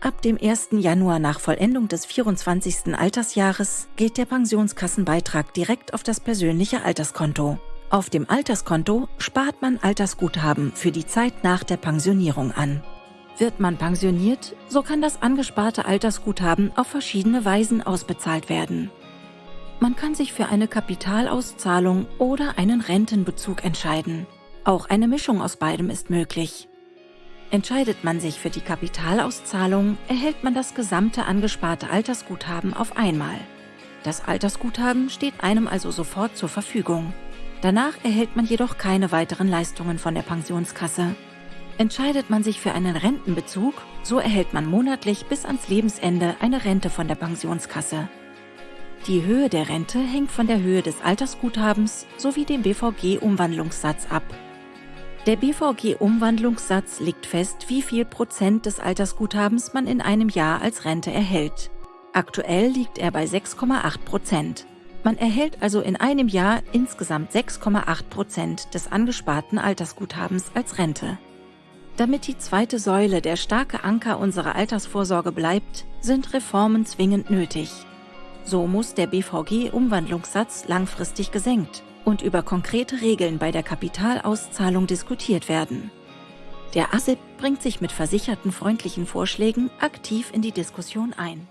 Ab dem 1. Januar nach Vollendung des 24. Altersjahres geht der Pensionskassenbeitrag direkt auf das persönliche Alterskonto. Auf dem Alterskonto spart man Altersguthaben für die Zeit nach der Pensionierung an. Wird man pensioniert, so kann das angesparte Altersguthaben auf verschiedene Weisen ausbezahlt werden. Man kann sich für eine Kapitalauszahlung oder einen Rentenbezug entscheiden. Auch eine Mischung aus beidem ist möglich. Entscheidet man sich für die Kapitalauszahlung, erhält man das gesamte angesparte Altersguthaben auf einmal. Das Altersguthaben steht einem also sofort zur Verfügung. Danach erhält man jedoch keine weiteren Leistungen von der Pensionskasse. Entscheidet man sich für einen Rentenbezug, so erhält man monatlich bis ans Lebensende eine Rente von der Pensionskasse. Die Höhe der Rente hängt von der Höhe des Altersguthabens sowie dem BVG-Umwandlungssatz ab. Der BVG-Umwandlungssatz legt fest, wie viel Prozent des Altersguthabens man in einem Jahr als Rente erhält. Aktuell liegt er bei 6,8 Prozent. Man erhält also in einem Jahr insgesamt 6,8 Prozent des angesparten Altersguthabens als Rente. Damit die zweite Säule der starke Anker unserer Altersvorsorge bleibt, sind Reformen zwingend nötig. So muss der BVG-Umwandlungssatz langfristig gesenkt und über konkrete Regeln bei der Kapitalauszahlung diskutiert werden. Der ASIP bringt sich mit versicherten freundlichen Vorschlägen aktiv in die Diskussion ein.